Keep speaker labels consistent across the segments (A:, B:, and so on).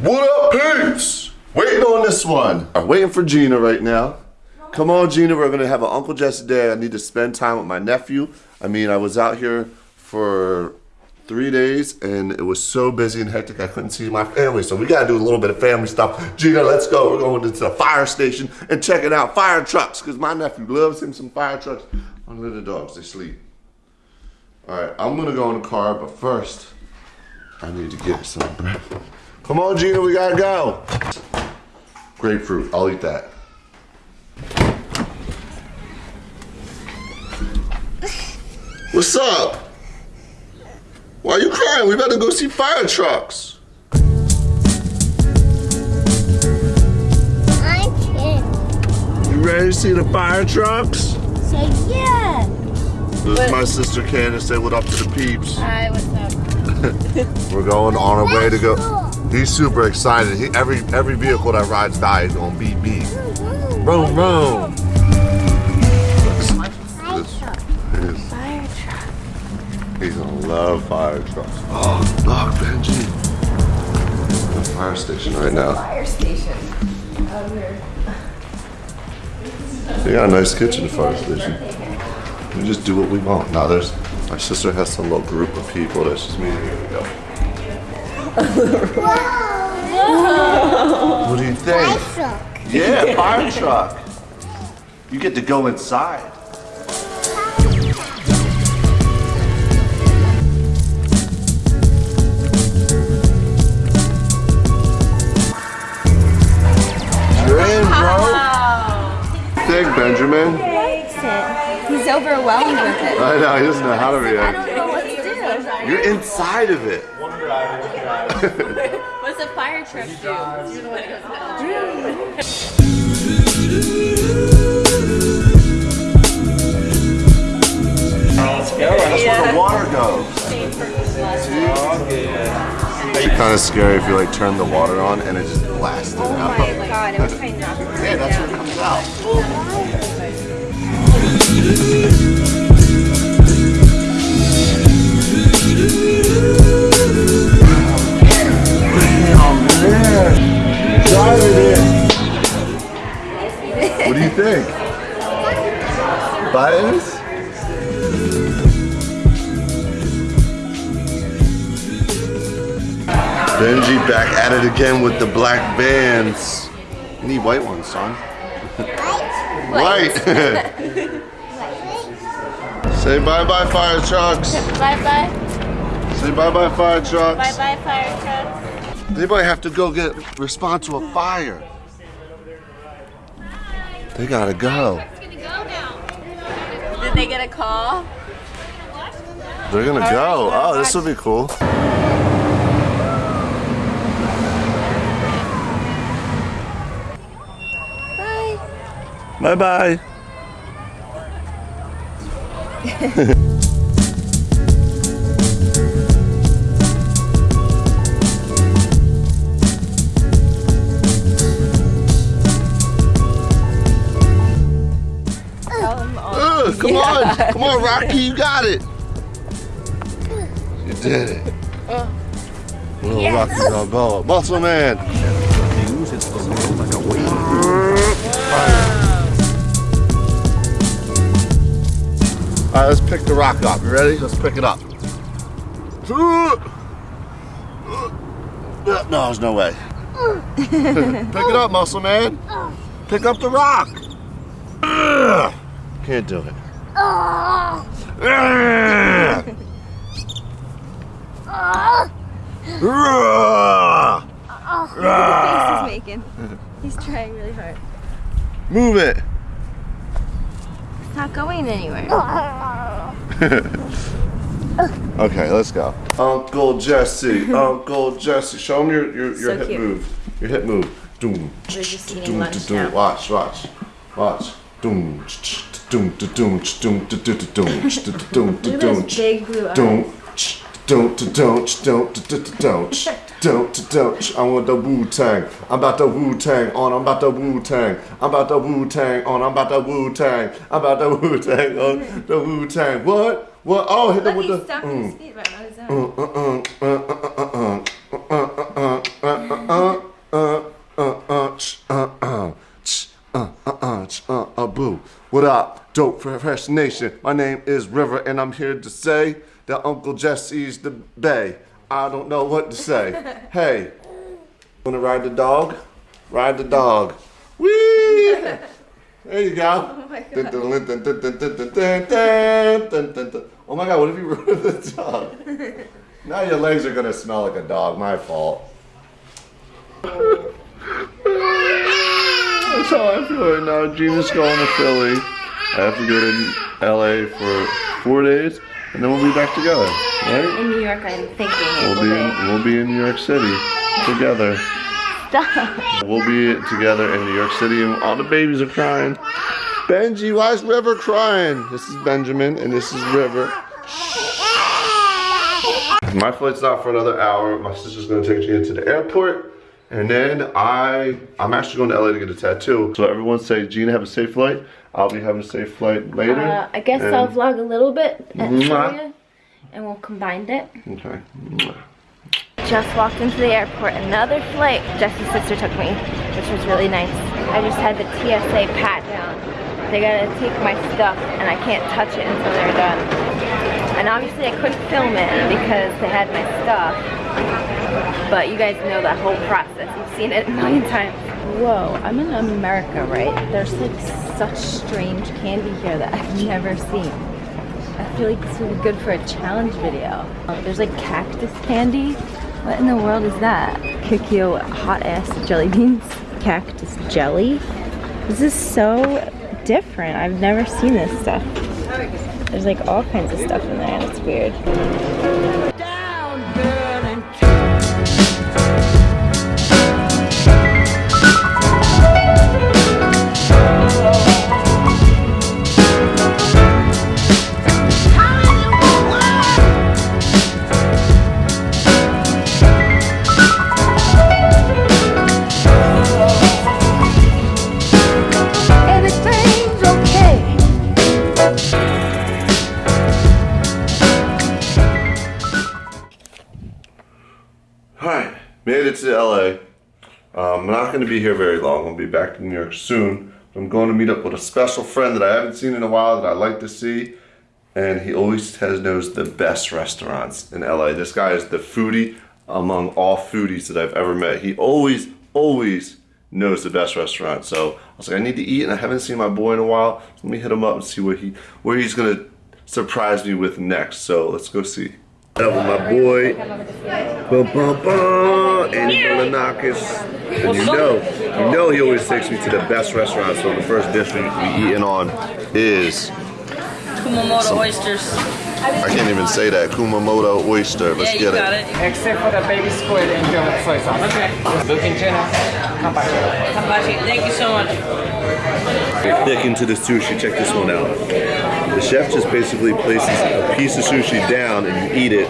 A: What up, peeps? Waiting on this one. I'm waiting for Gina right now. Come on, Gina. We're gonna have an Uncle Jesse day. I need to spend time with my nephew. I mean, I was out here for three days and it was so busy and hectic I couldn't see my family. So we gotta do a little bit of family stuff. Gina, let's go. We're going to the fire station and checking out fire trucks because my nephew loves him some fire trucks. I'm the dogs, they sleep. All right, I'm gonna go in the car, but first, I need to get some bread. Come on, Gina, we gotta go. Grapefruit, I'll eat that. What's up? Why are you crying? We better go see fire trucks.
B: I can.
A: You ready to see the fire trucks?
B: Say yeah.
A: This is my sister Candace. Say what up to the peeps.
C: Hi, what's up?
A: We're going on our way to go. He's super excited. He, every every vehicle that rides by is going beep beep. Boom boom. This
C: Fire truck.
A: He's gonna love fire trucks. Oh, look, Benji. The fire station right now.
C: Fire station. Out here.
A: They got a nice kitchen, the fire station. We just do what we want. Now there's my sister has some little group of people that's just me. Here we go. What do you think?
B: Truck.
A: Yeah, fire truck. You get to go inside. You're in, bro. Big Benjamin.
C: It. He's overwhelmed with it.
A: I know, he doesn't know how to
C: I
A: react.
C: don't know what to do.
A: You're inside of it.
C: What's a fire truck
A: That's where the water goes. Kind of scary if you like turn the water on and it just blasted
C: Oh
A: out.
C: my god, it was trying not to.
A: Yeah, that's what it comes out. Think? Buttons? Benji back at it again with the black Vans. You need white ones, son. White. Say bye bye fire trucks.
C: Bye bye.
A: Say bye bye fire trucks.
C: Bye bye, fire trucks.
A: Anybody have to go get respond to a fire? They gotta go.
C: Did they get a call?
A: They're gonna go. Oh, this will be cool.
C: Bye.
A: Bye. Bye
C: all.
A: Ugh, come on, come on, Rocky, you got it. You did it. Uh, Little Rocky Balboa, Muscle Man. All right, let's pick the rock up. You ready? Let's pick it up. No, there's no way. pick it up, Muscle Man. Pick up the rock. Can't do it.
C: Look at the face he's making. He's trying really hard.
A: Move it.
C: It's not going anywhere.
A: Okay, let's go. Uncle Jesse, Uncle Jesse. Show him your, your, your
C: So
A: hip
C: cute.
A: move. Your hip move. Doom.
C: We're just eating
A: doom,
C: lunch
A: doom.
C: now.
A: Watch, watch, watch. Doom. Don't don't don't don't
C: don't don't
A: don't
C: don't big blue eyes.
A: Don't don't don't don't don't don't don't don't. I want the Wu Tang. I'm about the Wu Tang on. I'm about the Wu Tang. I'm about the Wu Tang on. I'm about the Wu Tang. I'm about the Wu Tang on. The Wu Tang. What? What? Oh, hit them with the.
C: Stop
A: mm.
C: his feet right now. What
A: up? Dope for fresh nation? My name is River, and I'm here to say that Uncle Jesse's the bay. I don't know what to say. hey, wanna ride the dog? Ride the dog. Whee! There you go. Oh my god, what if you rode the dog? Now your legs are gonna smell like a dog. My fault. That's how I feel right now. Gina's going to Philly. I have to go to LA for four days, and then we'll be back together, right?
C: In New York, I'm thinking
A: We'll be
C: be.
A: in, we'll be in New York City together.
C: Stop.
A: We'll be together in New York City, and all the babies are crying. Benji, why is River crying? This is Benjamin, and this is River. My flight's not for another hour. My sister's gonna take Gina to the airport. And then I, I'm actually going to LA to get a tattoo. So everyone say, Gina, have a safe flight. I'll be having a safe flight later.
C: Uh, I guess
A: And-
C: I'll vlog a little bit and you, and we'll combine it.
A: Okay.
C: Just walked into the airport. Another flight. Jesse's sister took me, which was really nice. I just had the TSA pat down. They gotta take my stuff, and I can't touch it until they're done. And obviously, I couldn't film it because they had my stuff. But you guys know that whole process. You've seen it a million times. Whoa, I'm in America, right? There's like such strange candy here that I've never seen. I feel like this would be good for a challenge video. There's like cactus candy. What in the world is that? Kikyo hot ass jelly beans. Cactus jelly. This is so different. I've never seen this stuff. There's like all kinds of stuff in there and it's weird.
A: Made it to LA. Um, I'm not going to be here very long. I'll be back in New York soon. I'm going to meet up with a special friend that I haven't seen in a while that I like to see. And he always has knows the best restaurants in LA. This guy is the foodie among all foodies that I've ever met. He always, always knows the best restaurant. So I was like, I need to eat, and I haven't seen my boy in a while. Let me hit him up and see what he, where he's gonna surprise me with next. So let's go see. That was my boy. Bum, bum, bum, Andy Belanakis. And you know, you know he always takes me to the best restaurant. So the first dish we, we eating on is
D: Kumamoto oysters.
A: I can't even say that Kumamoto oyster. Let's
D: Yeah,
A: get it.
D: it.
E: Except for the baby squid and the soy sauce.
D: Okay.
E: Looking tuna, kabashi.
D: Hibachi, thank you so much.
A: Thick into the sushi. Check this one out. The chef just basically places a piece of sushi down and you eat it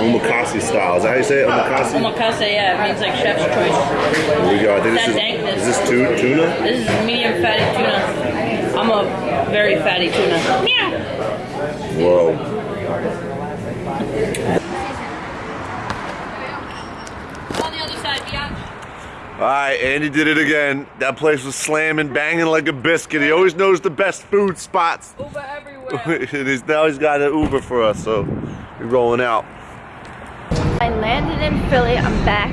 A: omakase style. Is that how you say it? Omakase?
D: Omakase, yeah, it means like chef's choice.
A: Here we go. I think this is, is this tu- tuna?
D: This is medium fatty tuna. I'm a very fatty tuna. Meow.
A: Whoa.
D: On the other side, biatch.
A: All right, Andy did it again. That place was slamming, banging like a biscuit. He always knows the best food spots.
D: Uber everywhere.
A: and he's, now he's got an Uber for us, so we're rolling out.
C: I landed in Philly, I'm back.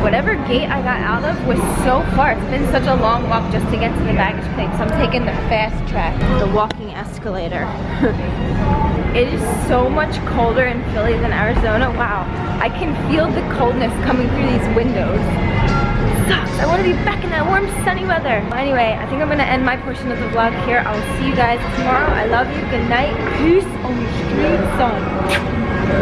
C: Whatever gate I got out of was so far. It's been such a long walk just to get to the baggage claim. So I'm taking the fast track, the walking escalator. it is so much colder in Philly than Arizona. Wow, I can feel the coldness coming through these windows. I wanna be back in that warm sunny weather. Anyway, I think I'm gonna end my portion of the vlog here. I will see you guys tomorrow. I love you, good night, peace on the street, son.